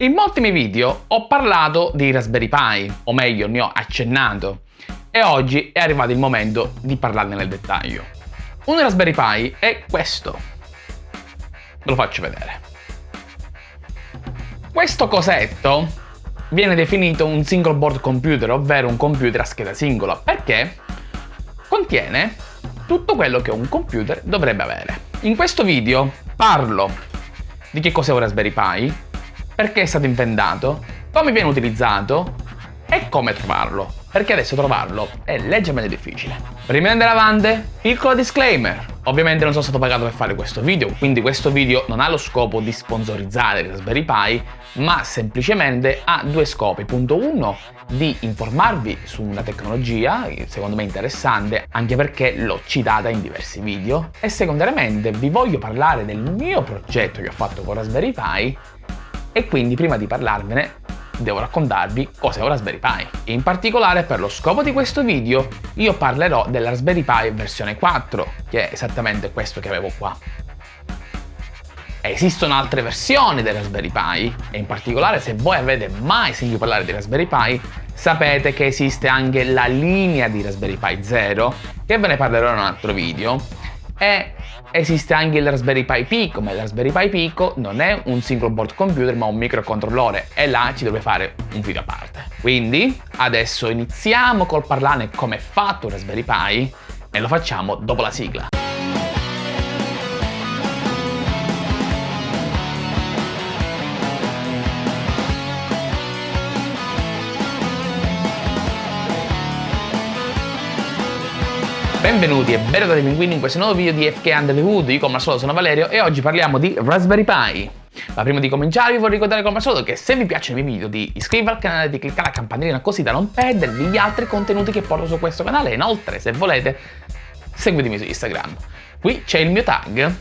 In molti miei video ho parlato di Raspberry Pi, o meglio ne ho accennato, e oggi è arrivato il momento di parlarne nel dettaglio. Un Raspberry Pi è questo. Ve lo faccio vedere. Questo cosetto viene definito un single board computer, ovvero un computer a scheda singola, perché contiene tutto quello che un computer dovrebbe avere. In questo video parlo di che cos'è un Raspberry Pi, perché è stato inventato, come viene utilizzato e come trovarlo perché adesso trovarlo è leggermente difficile. Prima di andare avanti, piccolo disclaimer. Ovviamente non sono stato pagato per fare questo video, quindi questo video non ha lo scopo di sponsorizzare Raspberry Pi, ma semplicemente ha due scopi. Punto 1, di informarvi su una tecnologia, secondo me interessante, anche perché l'ho citata in diversi video, e secondariamente vi voglio parlare del mio progetto che ho fatto con Raspberry Pi, e quindi prima di parlarvene devo raccontarvi cos'è un Raspberry Pi. In particolare per lo scopo di questo video io parlerò della Raspberry Pi versione 4, che è esattamente questo che avevo qua. Esistono altre versioni del Raspberry Pi e in particolare se voi avete mai sentito parlare di Raspberry Pi sapete che esiste anche la linea di Raspberry Pi 0 che ve ne parlerò in un altro video e esiste anche il Raspberry Pi Pico, ma il Raspberry Pi Pico non è un single board computer ma un microcontrollore e là ci dovrebbe fare un video a parte. Quindi adesso iniziamo col parlare come è fatto un Raspberry Pi e lo facciamo dopo la sigla. Benvenuti e benvenuti pinguini in questo nuovo video di FK Under the Hood, io come al solito sono Valerio e oggi parliamo di Raspberry Pi. Ma prima di cominciare vi vorrei ricordare come al solito che se vi piacciono i miei video di iscrivervi al canale, di cliccare la campanellina così da non perdervi gli altri contenuti che porto su questo canale e inoltre se volete seguitemi su Instagram. Qui c'è il mio tag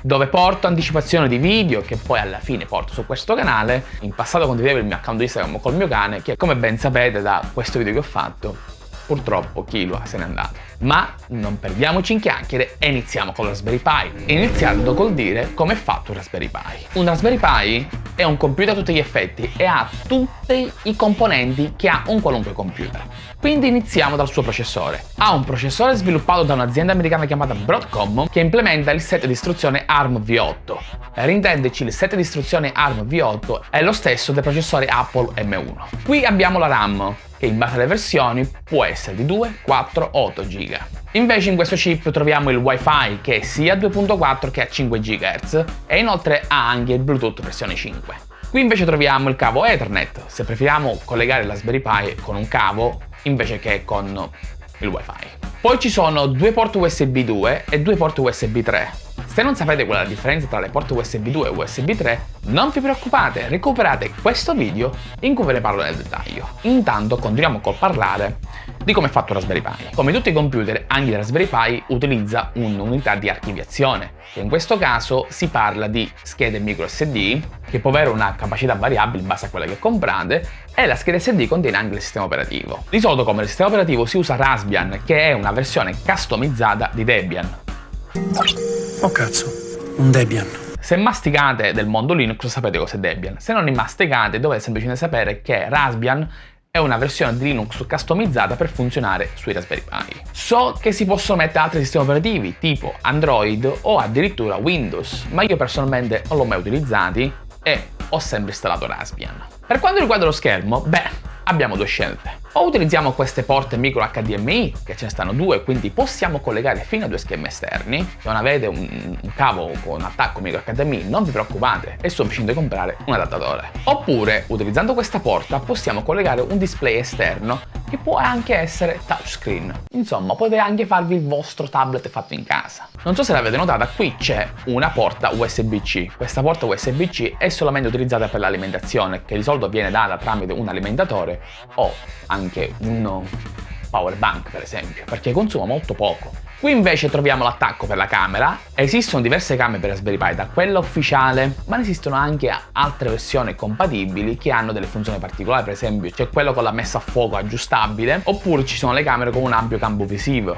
dove porto anticipazione di video che poi alla fine porto su questo canale. In passato condividevo il mio account Instagram col mio cane che come ben sapete da questo video che ho fatto purtroppo Killua se n'è andato. Ma non perdiamoci in chiacchiere e iniziamo con Raspberry Pi, iniziando col dire come è fatto un Raspberry Pi. Un Raspberry Pi è un computer a tutti gli effetti e ha tutti i componenti che ha un qualunque computer. Quindi iniziamo dal suo processore. Ha un processore sviluppato da un'azienda americana chiamata Broadcom che implementa il set di istruzione ARM V8. Per intenderci il set di istruzione ARM V8 è lo stesso del processore Apple M1. Qui abbiamo la RAM, che in base alle versioni può essere di 2, 4 o 8 GB. Invece in questo chip troviamo il Wi-Fi che è sia a 2.4 che a 5 GHz e inoltre ha anche il Bluetooth versione 5. Qui invece troviamo il cavo Ethernet, se preferiamo collegare la Raspberry Pi con un cavo invece che con il Wi-Fi. Poi ci sono due porti USB 2 e due porti USB 3 se non sapete qual è la differenza tra le porte USB 2 e USB 3, non vi preoccupate, recuperate questo video in cui ve ne parlo nel dettaglio. Intanto continuiamo col parlare di come è fatto Raspberry Pi. Come tutti i computer, anche il Raspberry Pi utilizza un'unità di archiviazione, che in questo caso si parla di schede micro SD, che può avere una capacità variabile in base a quella che comprate, e la scheda SD contiene anche il sistema operativo. Di solito come sistema operativo si usa Raspbian, che è una versione customizzata di Debian. Oh cazzo, un Debian. Se masticate del mondo Linux sapete cos'è Debian, se non ne masticate dovete semplicemente sapere che Raspbian è una versione di Linux customizzata per funzionare sui Raspberry Pi. So che si possono mettere altri sistemi operativi tipo Android o addirittura Windows, ma io personalmente non l'ho mai utilizzati e ho sempre installato Raspbian. Per quanto riguarda lo schermo, beh, abbiamo due scelte. O utilizziamo queste porte micro HDMI, che ce ne stanno due, quindi possiamo collegare fino a due schermi esterni. Se non avete un, un cavo con attacco micro HDMI, non vi preoccupate, è sufficiente comprare un adattatore. Oppure, utilizzando questa porta, possiamo collegare un display esterno che può anche essere touchscreen. Insomma, potete anche farvi il vostro tablet fatto in casa. Non so se l'avete notata, qui c'è una porta USB-C. Questa porta USB-C è solamente utilizzata per l'alimentazione, che di solito viene data tramite un alimentatore o anche un power bank per esempio, perché consuma molto poco. Qui invece troviamo l'attacco per la camera, esistono diverse camere per Raspberry Pi, da quella ufficiale, ma ne esistono anche altre versioni compatibili che hanno delle funzioni particolari, per esempio c'è quello con la messa a fuoco aggiustabile, oppure ci sono le camere con un ampio campo visivo.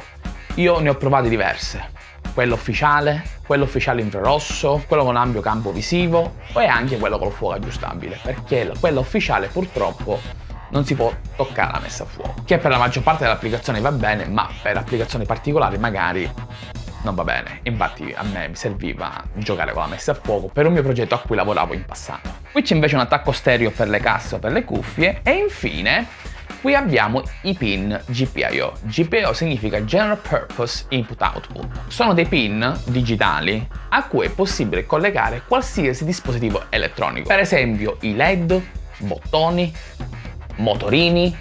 Io ne ho provate diverse, quello ufficiale, quello ufficiale infrarosso, quello con ampio campo visivo e anche quello col fuoco aggiustabile, perché quello ufficiale purtroppo non si può toccare la messa a fuoco, che per la maggior parte delle applicazioni va bene, ma per applicazioni particolari magari non va bene. Infatti a me mi serviva giocare con la messa a fuoco per un mio progetto a cui lavoravo in passato. Qui c'è invece un attacco stereo per le casse o per le cuffie e infine qui abbiamo i pin GPIO. GPIO significa General Purpose Input Output. Sono dei pin digitali a cui è possibile collegare qualsiasi dispositivo elettronico. Per esempio i LED, bottoni, motorini,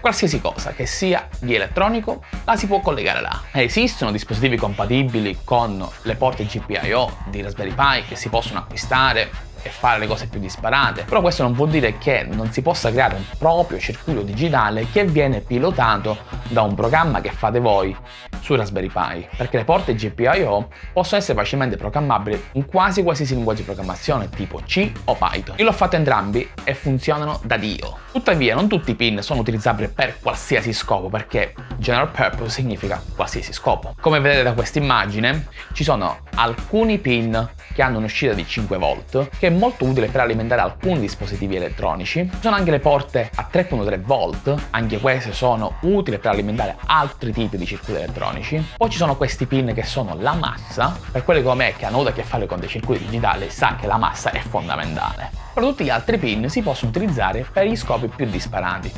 qualsiasi cosa che sia di elettronico la si può collegare là. Esistono dispositivi compatibili con le porte GPIO di Raspberry Pi che si possono acquistare e fare le cose più disparate, però questo non vuol dire che non si possa creare un proprio circuito digitale che viene pilotato da un programma che fate voi su Raspberry Pi, perché le porte GPIO possono essere facilmente programmabili in quasi qualsiasi linguaggio di programmazione tipo C o Python. Io l'ho fatto entrambi e funzionano da Dio. Tuttavia non tutti i pin sono utilizzabili per qualsiasi scopo perché general purpose significa qualsiasi scopo. Come vedete da questa immagine ci sono alcuni pin che hanno un'uscita di 5 volt che è molto utile per alimentare alcuni dispositivi elettronici. Ci sono anche le porte a 3.3 volt, anche queste sono utili per alimentare altri tipi di circuiti elettronici. Poi ci sono questi pin che sono la massa, per quelli come me che hanno avuto a che fare con dei circuiti digitali sa che la massa è fondamentale. Però tutti gli altri pin si possono utilizzare per gli scopi più disparati.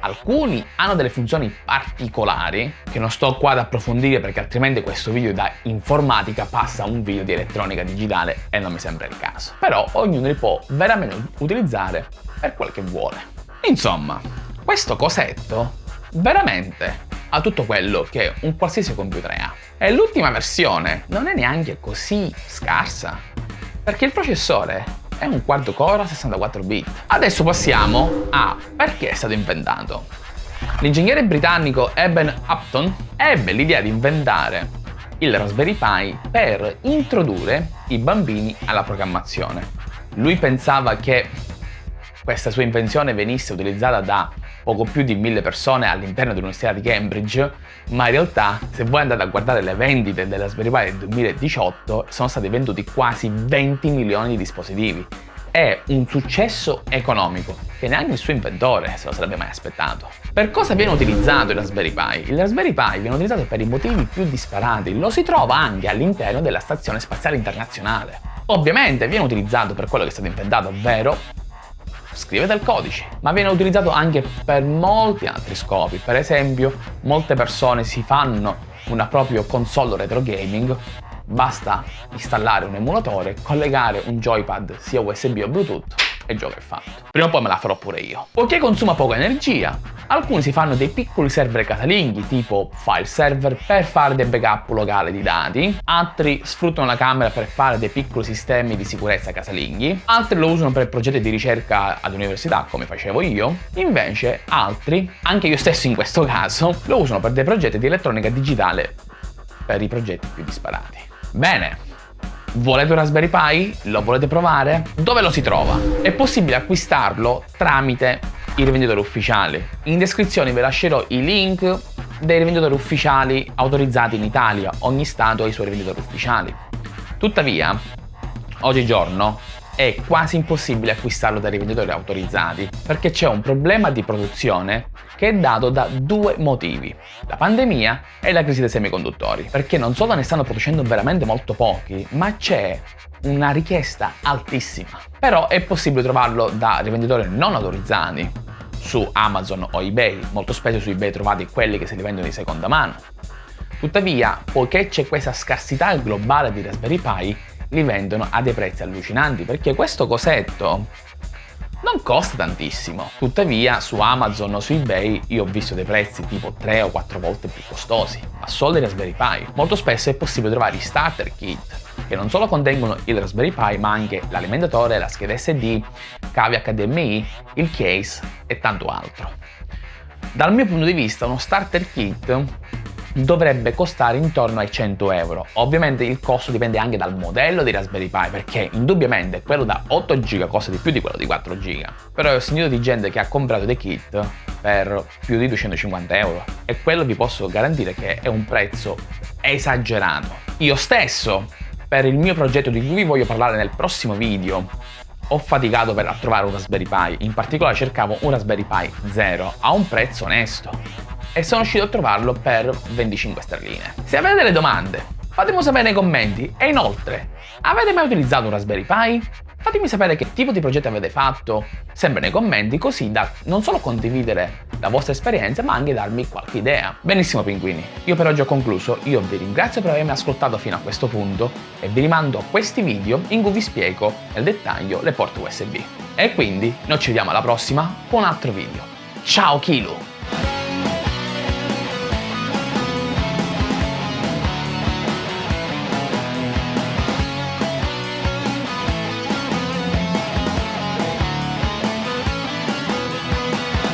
Alcuni hanno delle funzioni particolari che non sto qua ad approfondire perché altrimenti questo video da informatica passa a un video di elettronica digitale e non mi sembra il caso. Però ognuno li può veramente utilizzare per quel che vuole. Insomma, questo cosetto veramente ha tutto quello che un qualsiasi computer ha. E l'ultima versione non è neanche così scarsa, perché il processore è un quarto core a 64 bit. Adesso passiamo a perché è stato inventato. L'ingegnere britannico Eben Upton ebbe l'idea di inventare il Raspberry Pi per introdurre i bambini alla programmazione. Lui pensava che questa sua invenzione venisse utilizzata da poco più di mille persone all'interno dell'Università di Cambridge, ma in realtà se voi andate a guardare le vendite della Raspberry Pi del 2018 sono stati venduti quasi 20 milioni di dispositivi. È un successo economico che neanche il suo inventore se lo sarebbe mai aspettato. Per cosa viene utilizzato il Raspberry Pi? Il Raspberry Pi viene utilizzato per i motivi più disparati, lo si trova anche all'interno della Stazione Spaziale Internazionale. Ovviamente viene utilizzato per quello che è stato inventato, ovvero scrivete il codice, ma viene utilizzato anche per molti altri scopi. Per esempio, molte persone si fanno una propria console retro gaming, basta installare un emulatore, collegare un joypad sia USB o Bluetooth e è fatto. Prima o poi me la farò pure io. Poiché consuma poca energia, alcuni si fanno dei piccoli server casalinghi tipo file server per fare dei backup locali di dati, altri sfruttano la camera per fare dei piccoli sistemi di sicurezza casalinghi, altri lo usano per progetti di ricerca all'università come facevo io, invece altri, anche io stesso in questo caso, lo usano per dei progetti di elettronica digitale per i progetti più disparati. Bene, Volete un Raspberry Pi? Lo volete provare? Dove lo si trova? È possibile acquistarlo tramite i rivenditori ufficiali. In descrizione vi lascerò i link dei rivenditori ufficiali autorizzati in Italia. Ogni stato ha i suoi rivenditori ufficiali. Tuttavia, oggigiorno è quasi impossibile acquistarlo dai rivenditori autorizzati perché c'è un problema di produzione che è dato da due motivi, la pandemia e la crisi dei semiconduttori, perché non solo ne stanno producendo veramente molto pochi, ma c'è una richiesta altissima. Però è possibile trovarlo da rivenditori non autorizzati su Amazon o eBay, molto spesso su eBay trovate quelli che se li vendono di seconda mano. Tuttavia, poiché c'è questa scarsità globale di Raspberry Pi, li vendono a dei prezzi allucinanti perché questo cosetto non costa tantissimo. Tuttavia su Amazon o su eBay io ho visto dei prezzi tipo 3 o 4 volte più costosi, ma solo dei Raspberry Pi. Molto spesso è possibile trovare i starter kit che non solo contengono il Raspberry Pi ma anche l'alimentatore, la scheda SD, cavi HDMI, il case e tanto altro. Dal mio punto di vista uno starter kit dovrebbe costare intorno ai 100 euro. Ovviamente il costo dipende anche dal modello di Raspberry Pi perché indubbiamente quello da 8 GB costa di più di quello di 4 GB. Però ho sentito di gente che ha comprato dei kit per più di 250 euro e quello vi posso garantire che è un prezzo esagerato. Io stesso, per il mio progetto di cui vi voglio parlare nel prossimo video, ho faticato per trovare un Raspberry Pi, in particolare cercavo un Raspberry Pi 0 a un prezzo onesto e sono riuscito a trovarlo per 25 sterline. Se avete delle domande, fatemelo sapere nei commenti e inoltre, avete mai utilizzato un Raspberry Pi? Fatemi sapere che tipo di progetto avete fatto, sempre nei commenti, così da non solo condividere la vostra esperienza, ma anche darmi qualche idea. Benissimo pinguini, io per oggi ho concluso, io vi ringrazio per avermi ascoltato fino a questo punto e vi rimando a questi video in cui vi spiego nel dettaglio le porte USB. E quindi noi ci vediamo alla prossima con un altro video. Ciao Kilu!